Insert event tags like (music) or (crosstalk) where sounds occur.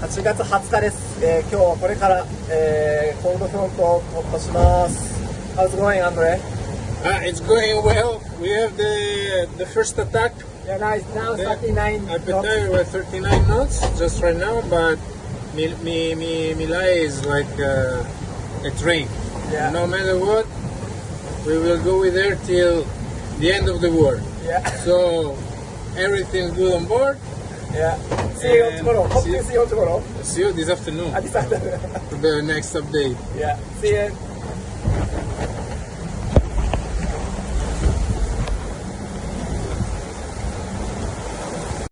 8月20日です、えー今日これから、えーコールドフロントを突破します How's it going, Andre? Ah, it's going well. We have the the first attack. Yeah, nice. Now Yeah. 39 knots. Appetite we're 39 knots just right now, but Mi Mi Mi Milai is like uh, a train. Yeah. No matter what, we will go with her till the end of the war. Yeah, So everything's good on board. yeah. See you tomorrow. Hope see- to see you tomorrow. See you this afternoon At this afternoon. (laughs) the next update. yeah, see you.